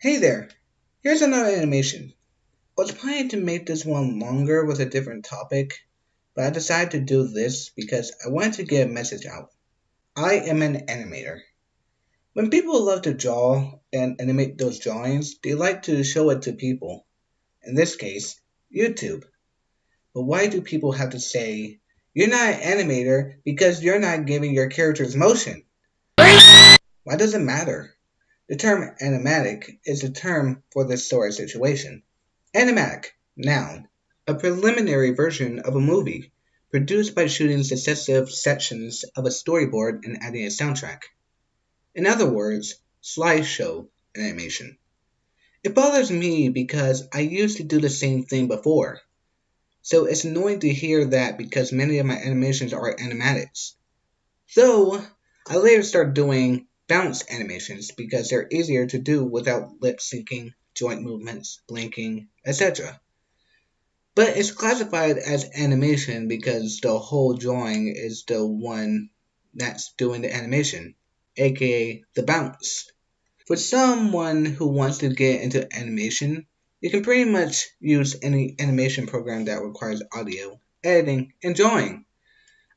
Hey there, here's another animation. I was planning to make this one longer with a different topic, but I decided to do this because I wanted to get a message out. I am an animator. When people love to draw and animate those drawings, they like to show it to people. In this case, YouTube. But why do people have to say, you're not an animator because you're not giving your characters motion? Why does it matter? The term animatic is a term for this of situation. Animatic, noun, a preliminary version of a movie, produced by shooting successive sections of a storyboard and adding a soundtrack. In other words, slideshow animation. It bothers me because I used to do the same thing before. So it's annoying to hear that because many of my animations are animatics. So I later started doing bounce animations because they're easier to do without lip syncing, joint movements, blinking, etc. But it's classified as animation because the whole drawing is the one that's doing the animation, aka the bounce. For someone who wants to get into animation, you can pretty much use any animation program that requires audio, editing, and drawing.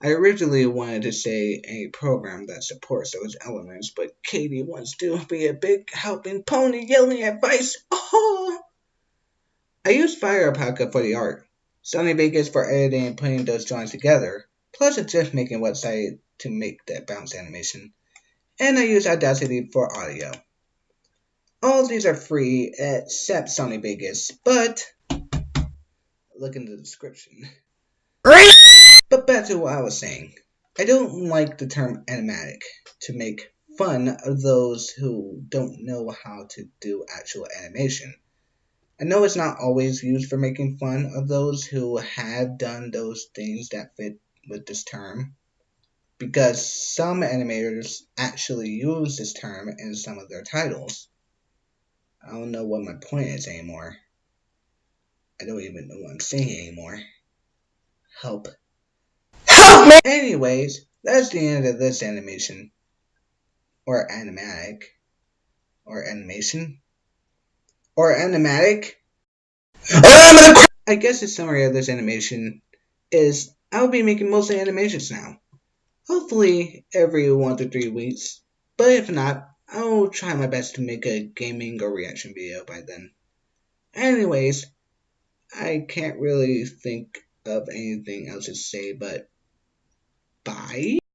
I originally wanted to say a program that supports those elements, but Katie wants to be a big helping pony yelling advice. Oh! I used Fire Alpaca for the art, Sony Vegas for editing and putting those drawings together, plus a GIF making website to make that bounce animation, and I use Audacity for audio. All these are free except Sony Vegas, but look in the description. Back to what I was saying. I don't like the term animatic to make fun of those who don't know how to do actual animation. I know it's not always used for making fun of those who have done those things that fit with this term, because some animators actually use this term in some of their titles. I don't know what my point is anymore. I don't even know what I'm saying anymore. Help. Me! Anyways, that's the end of this animation. Or animatic. Or animation. Or animatic. I guess the summary of this animation is I'll be making mostly animations now. Hopefully every one to three weeks. But if not, I'll try my best to make a gaming or reaction video by then. Anyways, I can't really think of anything else to say but bye.